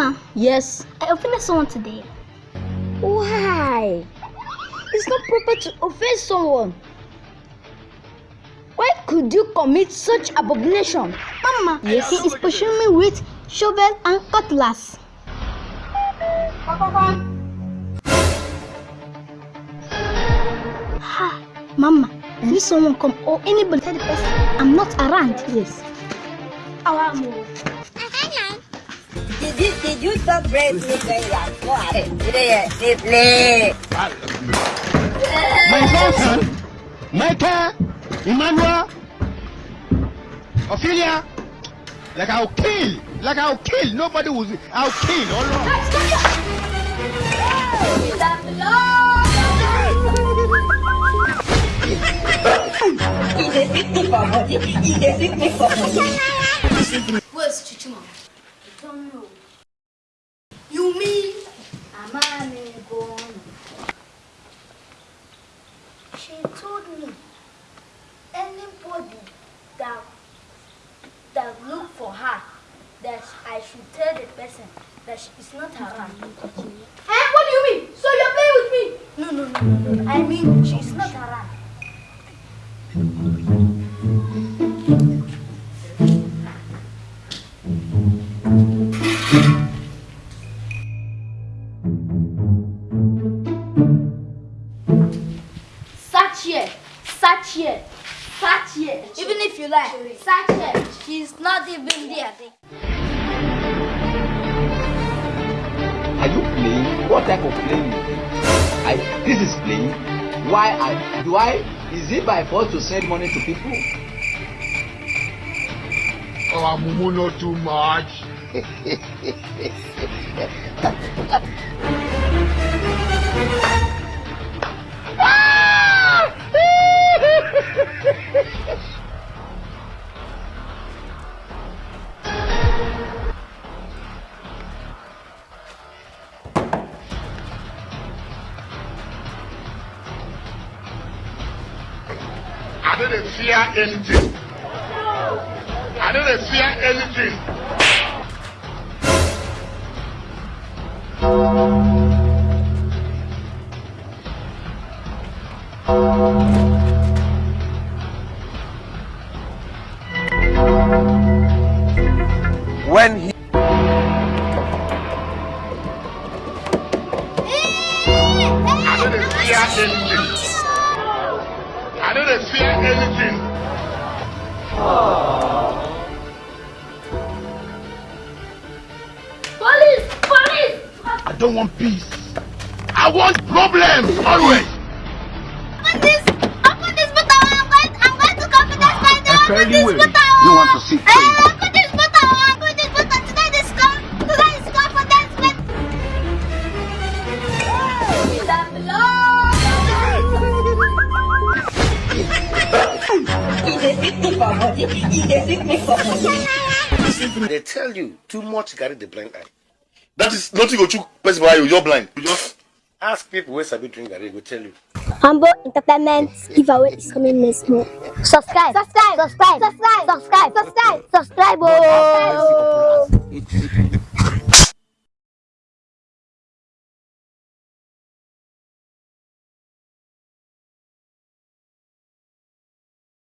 Mama, Yes. I offended someone today. Why? It's not proper to offend someone. Why could you commit such abomination? Mama, Yes. he is pushing me with shovel and cutlass. Ha, Mama, hmm? if someone come or anybody tell the person I'm not around. Yes. Our move. Youth bread ni kẹyà fún ààrẹ ìrẹyẹ nílé. My grandson, Michael, Emmanuel, Ophelia, like I'll kill, like I'll kill, nobody will, I'll kill, all right. He's a sick for body. He's a sick for body. She told me anybody that that look for her that I should tell the person that she is not around. Eh? What do you mean? So you're playing with me? No, no, no, no, no. I mean she is not around. Search here. Search here. Even if you like, search here. She's not even there. Are you playing? What type of playing? I, this is playing. Why I do I? Is it by force to send money to people? Oh, Mumu, not too much. I didn't fear anything. I didn't fear anything. When he I didn't fear anything. I didn't fear anything. Police! Police! I don't want peace. I want problems always. Open this! Open this button! I'm going, I'm going to come to that side. Open fairly this will. button! You want to see Eh, Open this button! Open this button! Today is come! Today is come for that split! He dey They tell you too much carry the blind eye. That is nothing go chook person for eye, you're blind. You just ask people where sabi drink garri, they go tell you. Humble Entertainment giveaway is coming next month. Subscribe. Subscribe. Subscribe. Subscribe. Subscribe. Subscribe. Subscribe. Oh. it's